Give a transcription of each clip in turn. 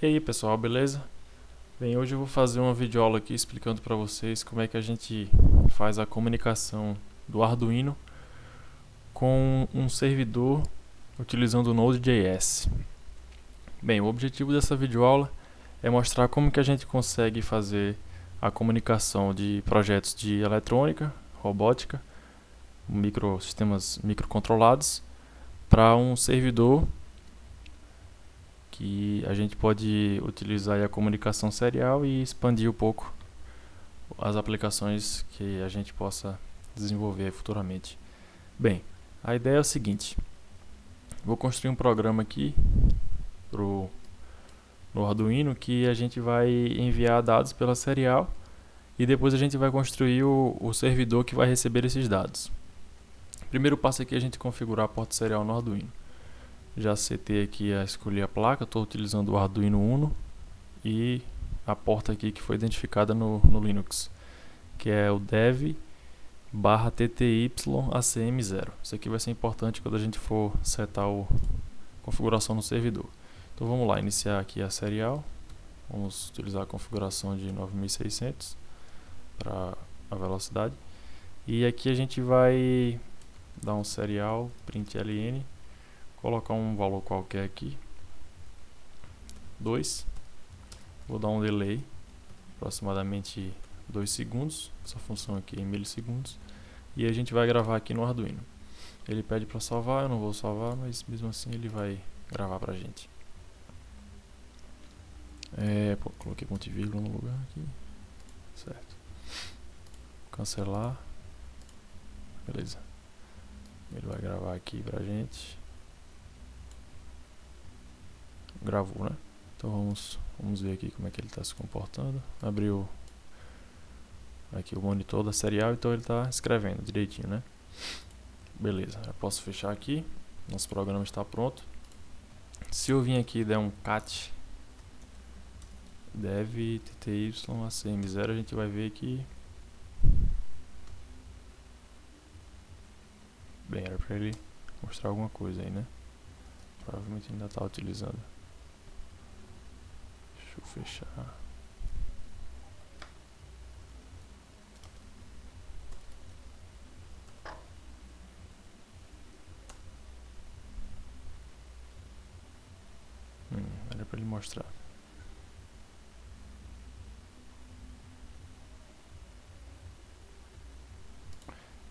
E aí pessoal, beleza? Bem, hoje eu vou fazer uma videoaula aqui explicando para vocês como é que a gente faz a comunicação do Arduino com um servidor utilizando o Node.js. Bem, o objetivo dessa videoaula é mostrar como que a gente consegue fazer a comunicação de projetos de eletrônica, robótica, microsistemas microcontrolados para um servidor que a gente pode utilizar a comunicação serial e expandir um pouco as aplicações que a gente possa desenvolver futuramente. Bem, a ideia é o seguinte, vou construir um programa aqui pro, no Arduino que a gente vai enviar dados pela serial e depois a gente vai construir o, o servidor que vai receber esses dados. Primeiro passo aqui é a gente configurar a porta serial no Arduino já setei aqui a escolher a placa, estou utilizando o Arduino Uno e a porta aqui que foi identificada no, no Linux, que é o dev barra tty acm0. Isso aqui vai ser importante quando a gente for setar a configuração no servidor. Então vamos lá, iniciar aqui a serial, vamos utilizar a configuração de 9600 para a velocidade. E aqui a gente vai dar um serial println colocar um valor qualquer aqui. 2 vou dar um delay aproximadamente 2 segundos. Essa função aqui é em milissegundos. E a gente vai gravar aqui no Arduino. Ele pede para salvar, eu não vou salvar mas mesmo assim ele vai gravar pra gente. É, pô, coloquei ponto e vírgula no lugar aqui. Certo. Cancelar. Beleza. Ele vai gravar aqui pra gente gravou, né? Então vamos, vamos ver aqui como é que ele está se comportando. Abriu aqui o monitor da serial, então ele está escrevendo direitinho, né? Beleza, já posso fechar aqui. Nosso programa está pronto. Se eu vir aqui e der um cat dev tty acm0, a gente vai ver que bem, era para ele mostrar alguma coisa aí, né? Provavelmente ainda está utilizando. Eu fechar. Hum, era para ele mostrar.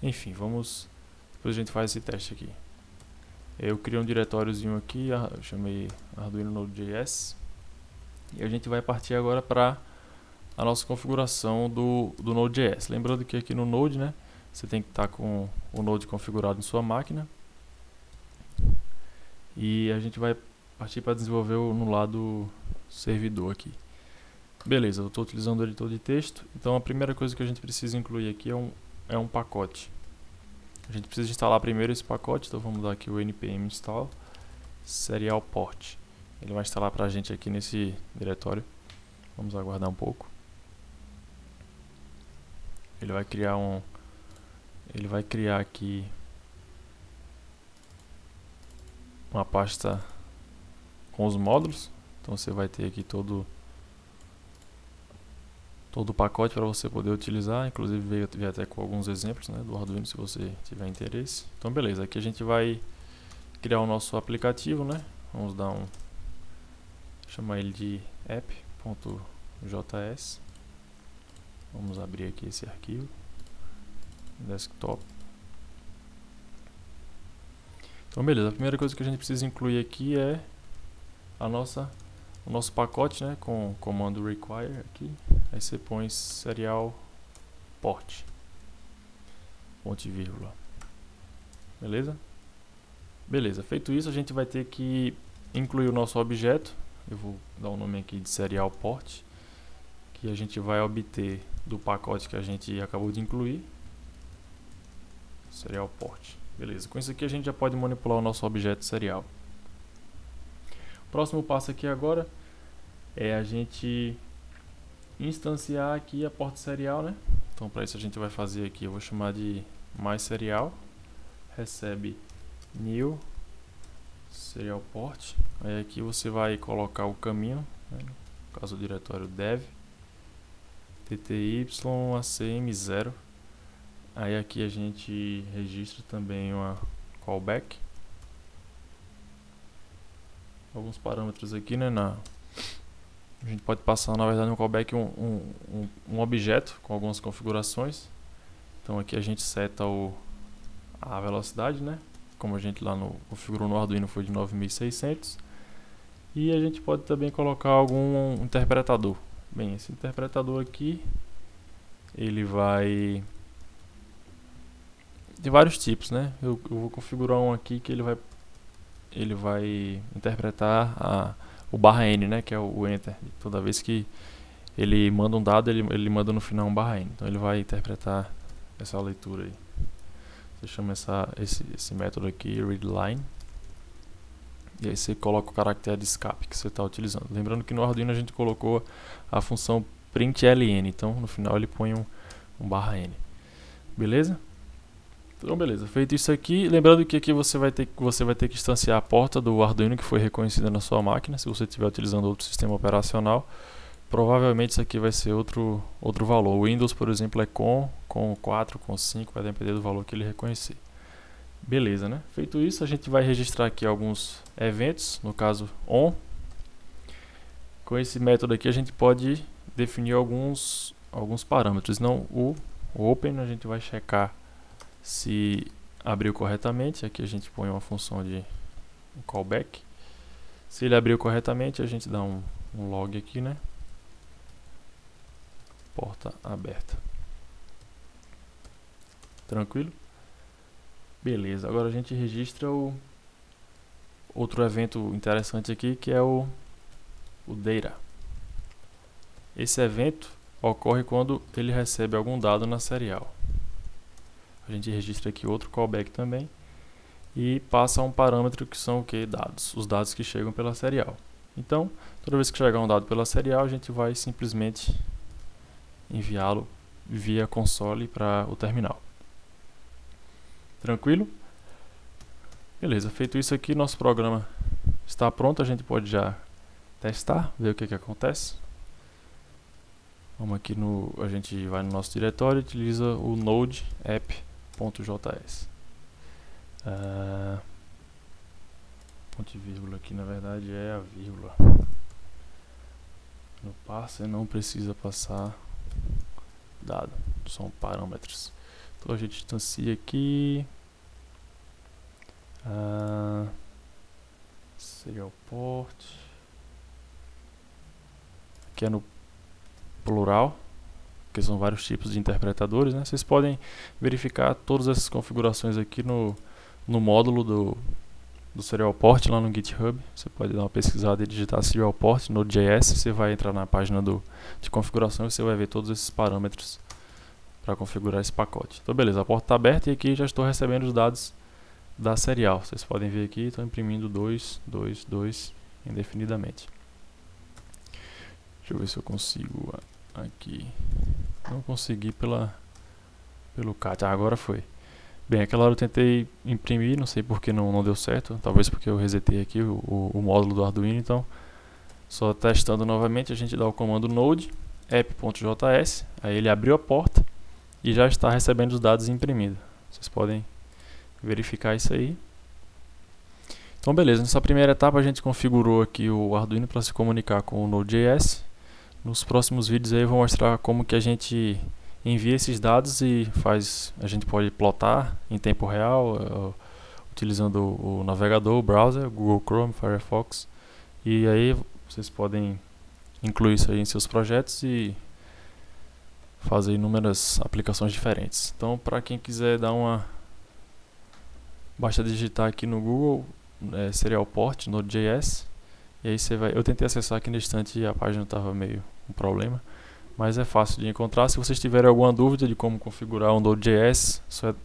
Enfim, vamos. Depois a gente faz esse teste aqui. Eu criei um diretóriozinho aqui, chamei Arduino Node.js. E a gente vai partir agora para a nossa configuração do, do Node.js. Lembrando que aqui no Node, né, você tem que estar tá com o Node configurado em sua máquina. E a gente vai partir para desenvolver no lado servidor aqui. Beleza, eu estou utilizando o editor de texto. Então a primeira coisa que a gente precisa incluir aqui é um, é um pacote. A gente precisa instalar primeiro esse pacote, então vamos dar aqui o npm install serial port. Ele vai instalar para a gente aqui nesse diretório. Vamos aguardar um pouco. Ele vai criar um... Ele vai criar aqui uma pasta com os módulos. Então você vai ter aqui todo todo o pacote para você poder utilizar, inclusive veio, veio até com alguns exemplos né, do Arduino se você tiver interesse. Então beleza, aqui a gente vai criar o nosso aplicativo, né? Vamos dar um chamar ele de app.js. Vamos abrir aqui esse arquivo. Desktop. Então beleza, a primeira coisa que a gente precisa incluir aqui é a nossa, o nosso pacote né, com o comando require aqui. Aí você põe serial port. Ponto e vírgula. Beleza? Beleza, feito isso a gente vai ter que incluir o nosso objeto eu vou dar o um nome aqui de serial port, que a gente vai obter do pacote que a gente acabou de incluir, serial port. Beleza, com isso aqui a gente já pode manipular o nosso objeto serial. O próximo passo aqui agora é a gente instanciar aqui a porta serial, né? Então para isso a gente vai fazer aqui, eu vou chamar de mais serial, recebe new serial port. Aí aqui você vai colocar o caminho né, no caso o diretório dev, tty acm0. Aí aqui a gente registra também uma callback. Alguns parâmetros aqui, né, na, a gente pode passar, na verdade, no callback um, um, um, objeto com algumas configurações. Então aqui a gente seta o, a velocidade, né? Como a gente lá no, configurou no Arduino foi de 9600. E a gente pode também colocar algum interpretador. Bem, esse interpretador aqui, ele vai... De vários tipos, né? Eu, eu vou configurar um aqui que ele vai, ele vai interpretar a o barra N, né, que é o, enter. Toda vez que ele manda um dado, ele, ele manda no final um barra N. Então ele vai interpretar essa leitura aí. Você chama essa, esse, esse método aqui, readLine. E aí você coloca o caractere de escape que você está utilizando. Lembrando que no Arduino a gente colocou a função println, então no final ele põe um, um barra N. Beleza? Então, beleza. Feito isso aqui, lembrando que aqui você vai ter, você vai ter que instanciar a porta do Arduino que foi reconhecida na sua máquina, se você estiver utilizando outro sistema operacional. Provavelmente isso aqui vai ser outro, outro valor. O Windows, por exemplo, é com, com 4, com 5, vai depender do valor que ele reconhecer. Beleza, né? Feito isso, a gente vai registrar aqui alguns eventos, no caso ON. Com esse método aqui a gente pode definir alguns, alguns parâmetros. Não o Open, a gente vai checar se abriu corretamente, aqui a gente põe uma função de callback. Se ele abriu corretamente, a gente dá um, um log aqui, né? Porta aberta. Tranquilo? Beleza, agora a gente registra o outro evento interessante aqui, que é o, o data. Esse evento ocorre quando ele recebe algum dado na serial a gente registra aqui outro callback também e passa um parâmetro que são o que? Dados, os dados que chegam pela serial. Então, toda vez que chegar um dado pela serial, a gente vai simplesmente enviá-lo via console para o terminal. Tranquilo? Beleza, feito isso aqui, nosso programa está pronto, a gente pode já testar, ver o que, que acontece. Vamos aqui no, a gente vai no nosso diretório e utiliza o node app .js. Uh, ponto e vírgula aqui na verdade é a vírgula. No parser não precisa passar dado, são parâmetros. Então a gente distancia aqui. Uh, serial port. Aqui é no plural porque são vários tipos de interpretadores, né? Vocês podem verificar todas essas configurações aqui no, no módulo do, do Serial Port lá no GitHub. Você pode dar uma pesquisada e digitar Serial Port Node.js. Você vai entrar na página do, de configuração e você vai ver todos esses parâmetros para configurar esse pacote. Então, beleza, a porta está aberta e aqui já estou recebendo os dados da serial. Vocês podem ver aqui, estou imprimindo 2, 2, 2 indefinidamente. Deixa eu ver se eu consigo aqui. Não consegui pela, pelo CAT. Ah, agora foi. Bem, aquela hora eu tentei imprimir, não sei porque não, não deu certo. Talvez porque eu resetei aqui o, o, o módulo do Arduino. Então, só testando novamente, a gente dá o comando node app.js. Aí ele abriu a porta e já está recebendo os dados imprimidos. Vocês podem verificar isso aí. Então beleza, nessa primeira etapa a gente configurou aqui o Arduino para se comunicar com o Node.js nos próximos vídeos aí eu vou mostrar como que a gente envia esses dados e faz, a gente pode plotar em tempo real, uh, utilizando o, navegador, o browser, Google Chrome, Firefox. E aí vocês podem incluir isso aí em seus projetos e fazer inúmeras aplicações diferentes. Então, para quem quiser dar uma basta digitar aqui no Google é, Serial Port Node.js e aí você vai. Eu tentei acessar aqui no instante e a página estava meio um problema. Mas é fácil de encontrar. Se vocês tiverem alguma dúvida de como configurar o Node.js, só é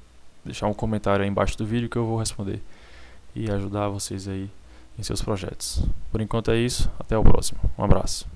deixar um comentário aí embaixo do vídeo que eu vou responder e ajudar vocês aí em seus projetos. Por enquanto é isso, até o próximo. Um abraço.